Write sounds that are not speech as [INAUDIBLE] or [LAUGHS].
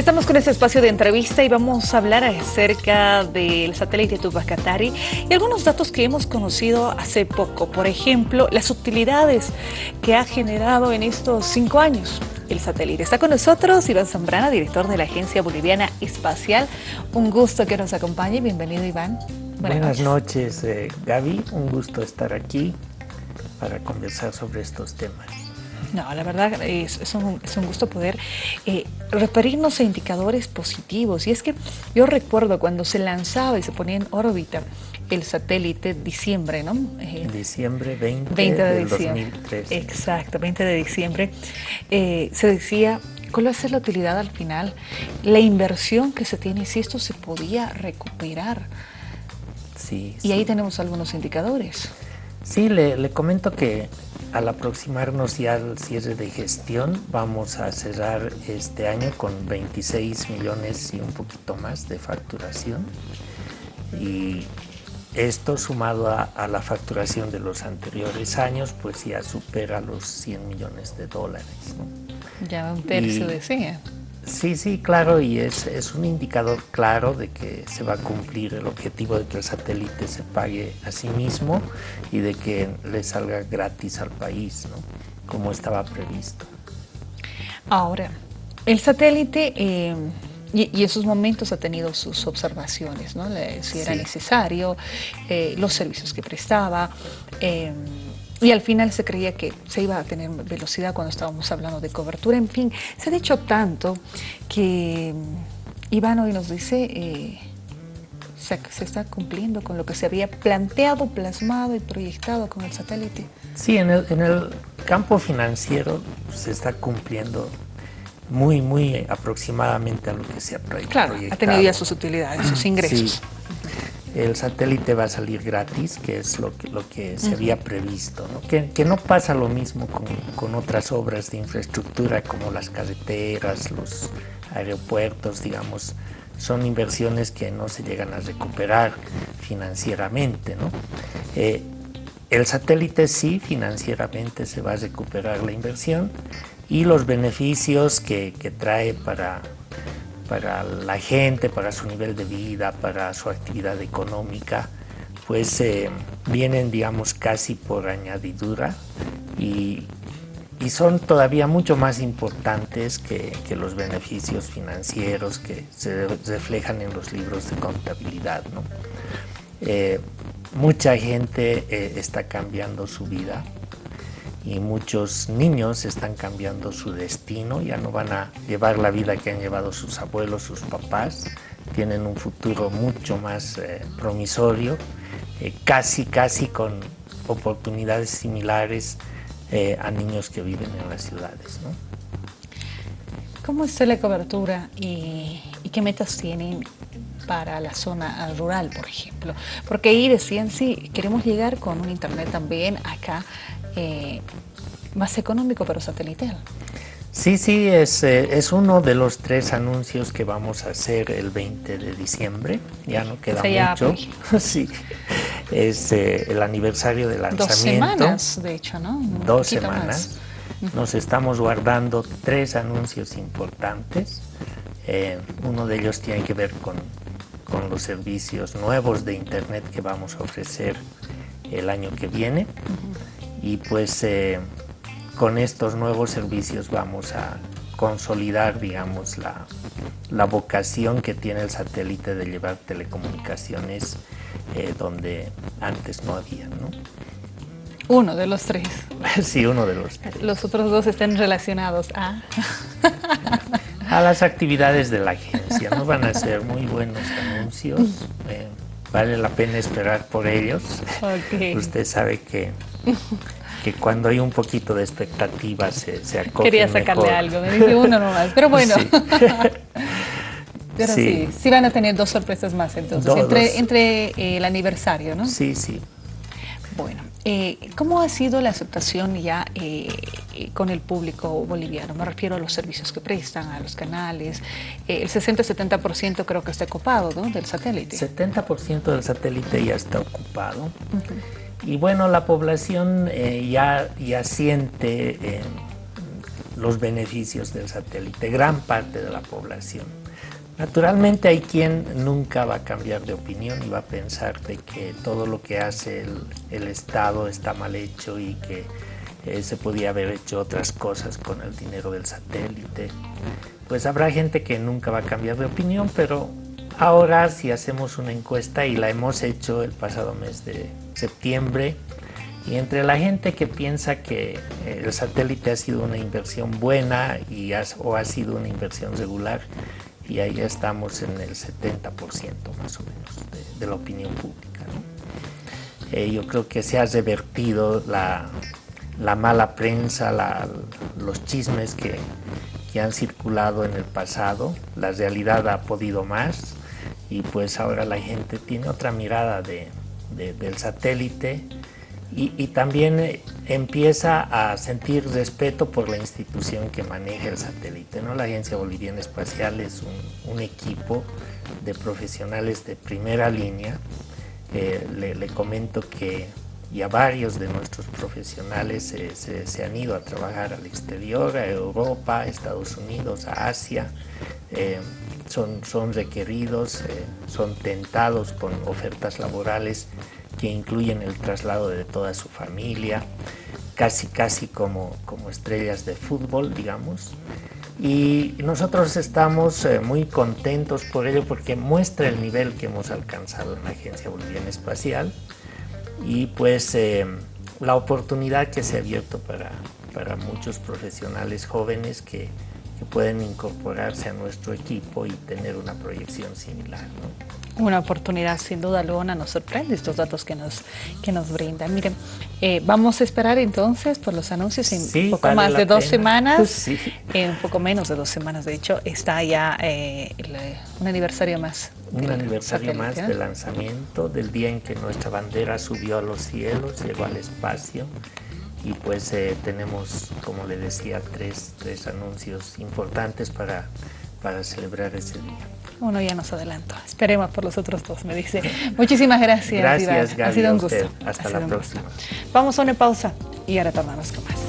Estamos con este espacio de entrevista y vamos a hablar acerca del satélite Tubacatari y algunos datos que hemos conocido hace poco. Por ejemplo, las utilidades que ha generado en estos cinco años el satélite. Está con nosotros Iván Zambrana, director de la Agencia Boliviana Espacial. Un gusto que nos acompañe. Bienvenido, Iván. Buenas, noches, eh, Gaby. Un gusto estar aquí para conversar sobre estos temas. No, la verdad es, un, gusto poder eh, referirnos a indicadores positivos. Y es que yo recuerdo cuando se lanzaba y se ponía en órbita el satélite diciembre, ¿no? Eh, diciembre 20, de diciembre. 2013. Exacto, 20 de diciembre. Eh, se decía cuál va a ser la utilidad al final, la inversión que se tiene, si esto se podía recuperar. Sí, y ahí tenemos algunos indicadores. Sí, le, comento que al aproximarnos ya al cierre de gestión, vamos a cerrar este año con 26 millones y un poquito más de facturación. Y esto sumado a, la facturación de los anteriores años, pues ya supera los 100 millones de dólares. Ya un tercio decía. Sí, sí, claro, y es, es, un indicador claro de que se va a cumplir el objetivo de que el satélite se pague a sí mismo y de que le salga gratis al país, ¿no? como estaba previsto. Ahora, el satélite... Eh, y, en sus momentos ha tenido sus observaciones, ¿no? si era necesario, eh, los servicios que prestaba, eh, y al final se creía que se iba a tener velocidad cuando estábamos hablando de cobertura. En fin, se ha dicho tanto que mm, Iván hoy nos dice eh, se, se, está cumpliendo con lo que se había planteado, plasmado y proyectado con el satélite. Sí, en el, en el campo financiero se está cumpliendo muy, muy aproximadamente a lo que se ha proyectado. Claro, ha tenido ya sus utilidades, sus ingresos el satélite va a salir gratis, que es lo que, lo que se había previsto. ¿no? Que, no pasa lo mismo con, otras obras de infraestructura como las carreteras, los aeropuertos, digamos, son inversiones que no se llegan a recuperar financieramente. ¿no? Eh, el satélite sí, financieramente se va a recuperar la inversión y los beneficios que trae para para la gente, para su nivel de vida, para su actividad económica, pues eh, vienen, digamos, casi por añadidura y, son todavía mucho más importantes que, los beneficios financieros que se reflejan en los libros de contabilidad. Eh, mucha gente eh, está cambiando su vida y muchos niños están cambiando su destino, ya no van a llevar la vida que han llevado sus abuelos, sus papás, tienen un futuro mucho más eh, promisorio, eh, casi, casi con oportunidades similares eh, a niños que viven en las ciudades. ¿no? ¿Cómo está la cobertura y, y qué metas tienen para la zona rural, por ejemplo? Porque ahí decían, sí, queremos llegar con un internet también acá eh, más económico pero satelital. Sí, sí, es, eh, es, uno de los tres anuncios que vamos a hacer el 20 de diciembre, ya no queda mucho. [LAUGHS] sí, es eh, el aniversario del lanzamiento. Dos semanas, de hecho, ¿no? Dos semanas. Nos estamos guardando tres anuncios importantes. uno de ellos tiene que ver con, con, los servicios nuevos de Internet que vamos a ofrecer el año que viene y pues eh, con estos nuevos servicios vamos a consolidar, digamos, la, la, vocación que tiene el satélite de llevar telecomunicaciones eh, donde antes no había, ¿no? Uno de los tres. [LAUGHS] sí, uno de los tres. Los otros dos están relacionados a... [LAUGHS] a las actividades de la agencia, ¿no? Van a ser muy buenos anuncios, eh, vale la pena esperar por ellos. Usted sabe que [LAUGHS] que cuando hay un poquito de expectativa se, se Quería sacarle algo, me dice uno nomás, pero bueno. [LAUGHS] pero sí. sí. van a tener dos sorpresas más entonces, entre, entre eh, el aniversario, ¿no? Sí, sí. Bueno, eh, ¿cómo ha sido la aceptación ya eh, con el público boliviano? Me refiero a los servicios que prestan, a los canales. el 60-70% creo que está ocupado, ¿no? Del satélite. 70% del satélite ya está ocupado. Y bueno, la población eh, ya, ya siente eh, los beneficios del satélite, gran parte de la población. Naturalmente hay quien nunca va a cambiar de opinión y va a pensar de que todo lo que hace el, Estado está mal hecho y que eh, se podía haber hecho otras cosas con el dinero del satélite. Pues habrá gente que nunca va a cambiar de opinión, pero ahora si hacemos una encuesta y la hemos hecho el pasado mes de septiembre, y entre la gente que piensa que eh, el satélite ha sido una inversión buena y o ha sido una inversión regular, y ahí estamos en el 70% más o menos de, la opinión pública. Eh, yo creo que se ha revertido la, mala prensa, los chismes que, han circulado en el pasado, la realidad ha podido más y pues ahora la gente tiene otra mirada del satélite y, también eh, empieza a sentir respeto por la institución que maneja el satélite. ¿no? La Agencia Boliviana Espacial es un, equipo de profesionales de primera línea. Eh, le, comento que ya varios de nuestros profesionales se, han ido a trabajar al exterior, a Europa, a Estados Unidos, a Asia. Eh, son, son requeridos, son tentados con ofertas laborales que incluyen el traslado de toda su familia, casi casi como, como estrellas de fútbol, digamos. Y nosotros estamos eh, muy contentos por ello porque muestra el nivel que hemos alcanzado en la Agencia Boliviana Espacial y pues eh, la oportunidad que se ha abierto para, para muchos profesionales jóvenes que, que pueden incorporarse a nuestro equipo y tener una proyección similar. Una oportunidad sin duda alguna, nos sorprende estos datos que nos, que nos brindan. Miren, eh, vamos a esperar entonces por los anuncios en un poco más de dos semanas, [LAUGHS] un poco menos de dos semanas de hecho, está ya eh, un aniversario más. Un aniversario más del lanzamiento, del día en que nuestra bandera subió a los cielos, llegó al espacio y pues eh, tenemos, como le decía, tres, tres anuncios importantes para, para celebrar ese día. Uno ya nos adelantó. Esperemos por los otros dos, me dice. Muchísimas gracias. Gracias, Gaby, Ha sido un gusto. Hasta la próxima. Vamos a una pausa y ahora tomamos con más.